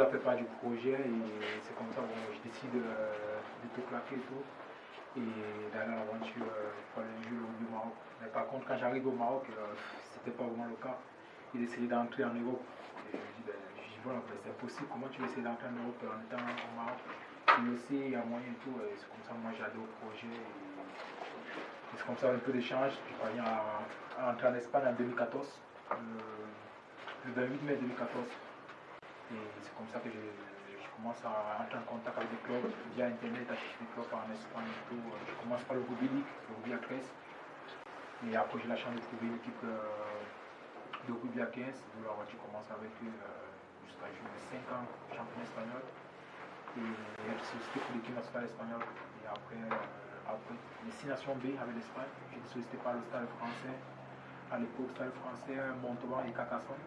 Ça fait pas du projet et c'est comme ça, bon, je décide euh, de tout claquer et tout. Et d'aller à l'aventure euh, pour aller jouer au Maroc. Mais par contre, quand j'arrive au Maroc, euh, c'était pas vraiment le cas. Il essayait d'entrer en Europe. Je dis, ben, ben, c'est impossible. Comment tu veux essayer d'entrer en Europe en étant au Maroc? Il aussi, il y a moyen et tout. Et c'est comme ça, moi, j'ai au projet. Et c'est comme ça, un peu d'échange. Je à, à, entrer en Espagne en 2014, le 28 mai 2014. C'est comme ça que je, commence à entrer en contact avec des clubs via Internet, acheter des clubs en Espagne et tout. Je commence par le rugby le rugby à 13. Et après, j'ai la chance de trouver une équipe euh, de rugby à 15. Donc là, tu commences avec eux euh, jusqu'à jouer 5 ans champion espagnol. Et sollicité pour l'équipe nationale espagnole. Et après, euh, après les 6 nations B avec l'Espagne, j'ai été sollicité par le stade français. À l'époque, stade français, Montauban et Carcassonne.